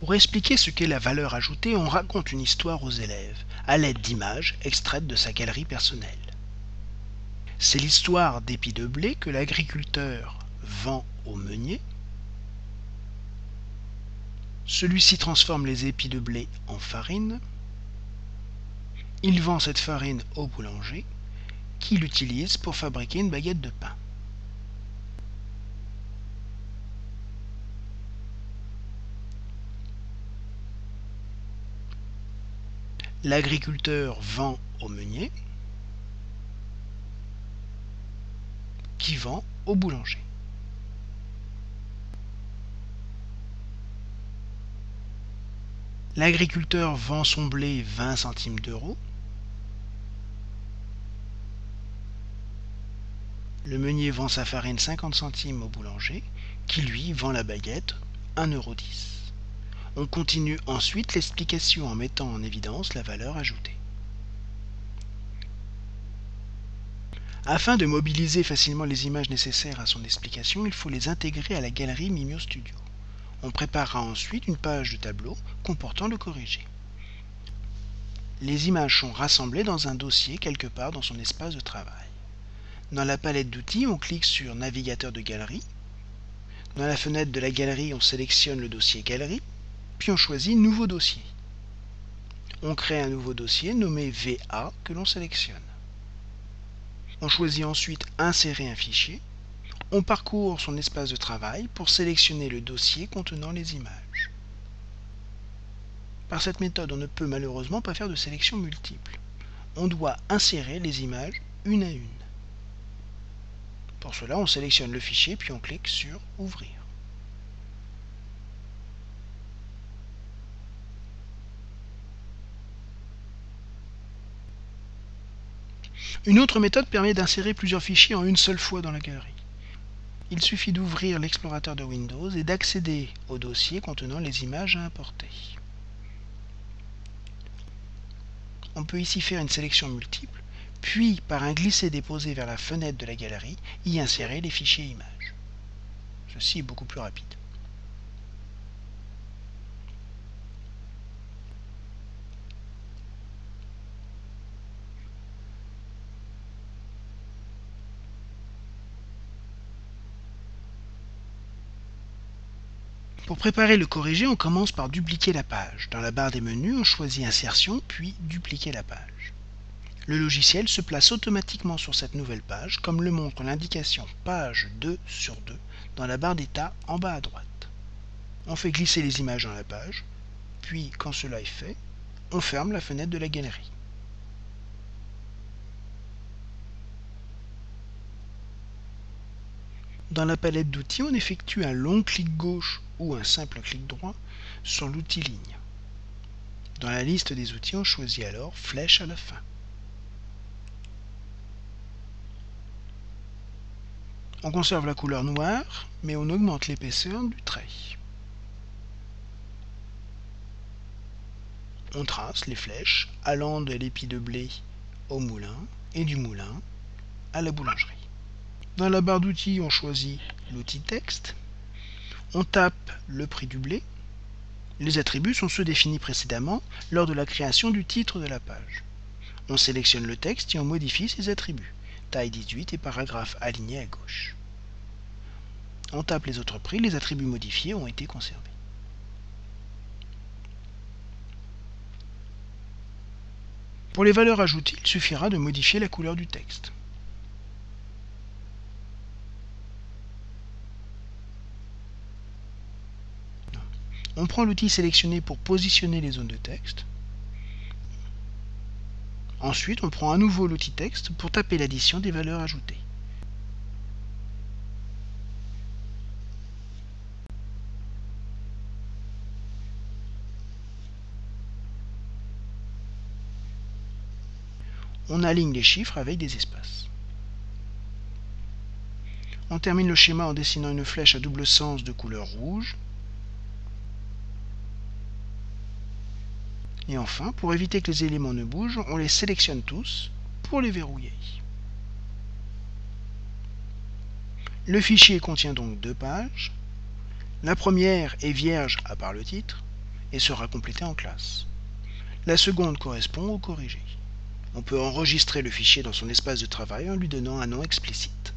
Pour expliquer ce qu'est la valeur ajoutée, on raconte une histoire aux élèves, à l'aide d'images extraites de sa galerie personnelle. C'est l'histoire d'épis de blé que l'agriculteur vend au meunier. Celui-ci transforme les épis de blé en farine. Il vend cette farine au boulanger qui l'utilise pour fabriquer une baguette de pain. L'agriculteur vend au meunier qui vend au boulanger. L'agriculteur vend son blé 20 centimes d'euros. Le meunier vend sa farine 50 centimes au boulanger, qui lui vend la baguette 1,10€. On continue ensuite l'explication en mettant en évidence la valeur ajoutée. Afin de mobiliser facilement les images nécessaires à son explication, il faut les intégrer à la galerie Mimio Studio. On préparera ensuite une page de tableau comportant le corrigé. Les images sont rassemblées dans un dossier quelque part dans son espace de travail. Dans la palette d'outils, on clique sur Navigateur de galerie. Dans la fenêtre de la galerie, on sélectionne le dossier Galerie, puis on choisit Nouveau dossier. On crée un nouveau dossier nommé VA que l'on sélectionne. On choisit ensuite Insérer un fichier. On parcourt son espace de travail pour sélectionner le dossier contenant les images. Par cette méthode, on ne peut malheureusement pas faire de sélection multiple. On doit insérer les images une à une. Pour cela, on sélectionne le fichier puis on clique sur Ouvrir. Une autre méthode permet d'insérer plusieurs fichiers en une seule fois dans la galerie. Il suffit d'ouvrir l'explorateur de Windows et d'accéder au dossier contenant les images à importer. On peut ici faire une sélection multiple puis par un glisser-déposer vers la fenêtre de la galerie, y insérer les fichiers images. Ceci est beaucoup plus rapide. Pour préparer le corrigé, on commence par dupliquer la page. Dans la barre des menus, on choisit Insertion, puis Dupliquer la page le logiciel se place automatiquement sur cette nouvelle page, comme le montre l'indication Page 2 sur 2 dans la barre d'état en bas à droite. On fait glisser les images dans la page, puis quand cela est fait, on ferme la fenêtre de la galerie. Dans la palette d'outils, on effectue un long clic gauche ou un simple clic droit sur l'outil ligne. Dans la liste des outils, on choisit alors Flèche à la fin. On conserve la couleur noire, mais on augmente l'épaisseur du trait. On trace les flèches allant de l'épi de blé au moulin et du moulin à la boulangerie. Dans la barre d'outils, on choisit l'outil texte. On tape le prix du blé. Les attributs sont ceux définis précédemment lors de la création du titre de la page. On sélectionne le texte et on modifie ses attributs taille 18 et paragraphe aligné à gauche. On tape les autres prix, les attributs modifiés ont été conservés. Pour les valeurs ajoutées, il suffira de modifier la couleur du texte. On prend l'outil sélectionné pour positionner les zones de texte. Ensuite, on prend à nouveau l'outil texte pour taper l'addition des valeurs ajoutées. On aligne les chiffres avec des espaces. On termine le schéma en dessinant une flèche à double sens de couleur rouge Et enfin, pour éviter que les éléments ne bougent, on les sélectionne tous pour les verrouiller. Le fichier contient donc deux pages. La première est vierge à part le titre. et sera complétée en classe. La seconde correspond au corrigé. On peut enregistrer le fichier dans son espace de travail en lui donnant un nom explicite.